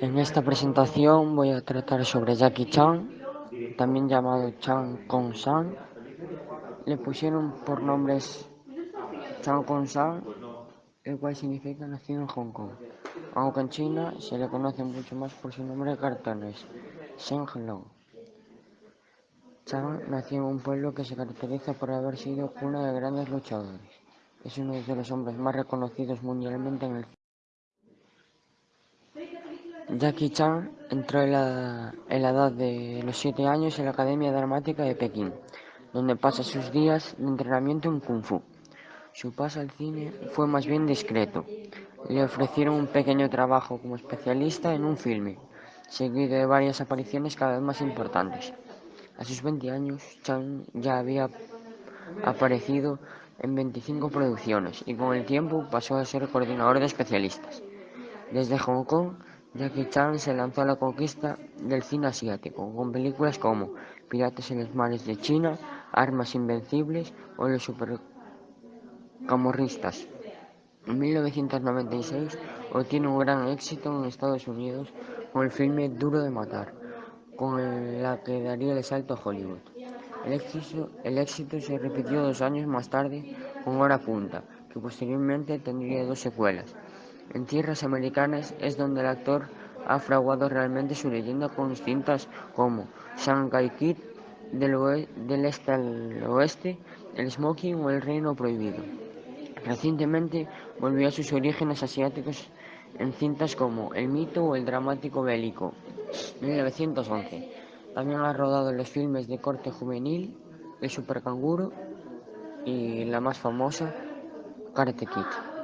En esta presentación voy a tratar sobre Jackie Chan, también llamado Chan Kong San. Le pusieron por nombres Chan Kong San, el cual significa nacido en Hong Kong, aunque en China se le conoce mucho más por su nombre de cartones, Shen Long. Chan nació en un pueblo que se caracteriza por haber sido cuna de grandes luchadores. Es uno de los hombres más reconocidos mundialmente en el Jackie Chan entró en la, edad de los 7 años en la Academia Dramática de Pekín, donde pasa sus días de entrenamiento en Kung Fu. Su paso al cine fue más bien discreto. Le ofrecieron un pequeño trabajo como especialista en un filme, seguido de varias apariciones cada vez más importantes. A sus 20 años, Chan ya había aparecido en 25 producciones y con el tiempo pasó a ser coordinador de especialistas. Desde Hong Kong Jackie Chan se lanzó a la conquista del cine asiático, con películas como Piratas en los mares de China, Armas invencibles o Los supercamorristas. En 1996 obtiene un gran éxito en Estados Unidos con el filme Duro de matar, con la que daría el salto a Hollywood. El éxito, el éxito se repitió dos años más tarde con Hora Punta, que posteriormente tendría dos secuelas. En tierras americanas es donde el actor ha fraguado realmente su leyenda con cintas como Shanghai Kid, del, este al oeste, El Smoking o El Reino Prohibido. Recientemente volvió a sus orígenes asiáticos en cintas como El mito o El dramático bélico, 1911. También ha rodado los filmes de corte juvenil El Supercanguro y la más famosa, Karate Kid.